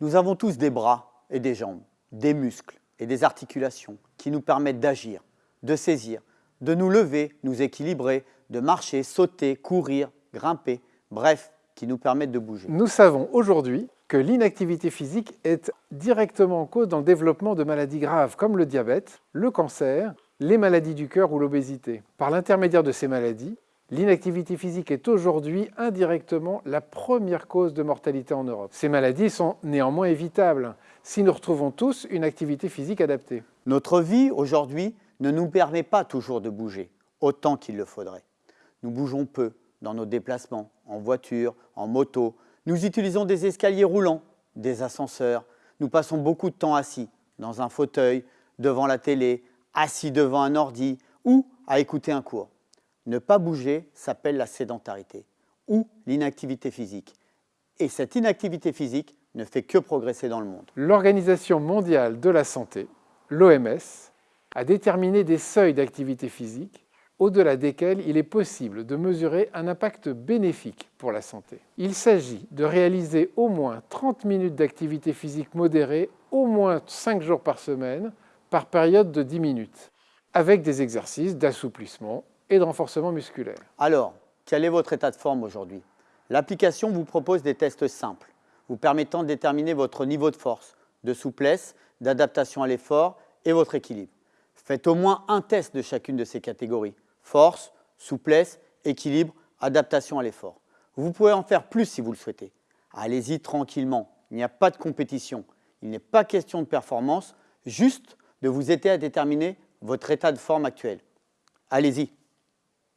Nous avons tous des bras et des jambes, des muscles et des articulations qui nous permettent d'agir, de saisir, de nous lever, nous équilibrer, de marcher, sauter, courir, grimper, bref, qui nous permettent de bouger. Nous savons aujourd'hui que l'inactivité physique est directement en cause dans le développement de maladies graves comme le diabète, le cancer, les maladies du cœur ou l'obésité. Par l'intermédiaire de ces maladies, l'inactivité physique est aujourd'hui indirectement la première cause de mortalité en Europe. Ces maladies sont néanmoins évitables si nous retrouvons tous une activité physique adaptée. Notre vie aujourd'hui ne nous permet pas toujours de bouger autant qu'il le faudrait. Nous bougeons peu dans nos déplacements, en voiture, en moto. Nous utilisons des escaliers roulants, des ascenseurs. Nous passons beaucoup de temps assis, dans un fauteuil, devant la télé, assis devant un ordi ou à écouter un cours. Ne pas bouger s'appelle la sédentarité ou l'inactivité physique. Et cette inactivité physique ne fait que progresser dans le monde. L'Organisation mondiale de la santé, l'OMS, a déterminé des seuils d'activité physique au-delà desquels il est possible de mesurer un impact bénéfique pour la santé. Il s'agit de réaliser au moins 30 minutes d'activité physique modérée au moins 5 jours par semaine par période de 10 minutes, avec des exercices d'assouplissement et de renforcement musculaire. Alors, quel est votre état de forme aujourd'hui? L'application vous propose des tests simples, vous permettant de déterminer votre niveau de force, de souplesse, d'adaptation à l'effort et votre équilibre. Faites au moins un test de chacune de ces catégories. Force, souplesse, équilibre, adaptation à l'effort. Vous pouvez en faire plus si vous le souhaitez. Allez-y tranquillement, il n'y a pas de compétition. Il n'est pas question de performance, juste de vous aider à déterminer votre état de forme actuel. Allez-y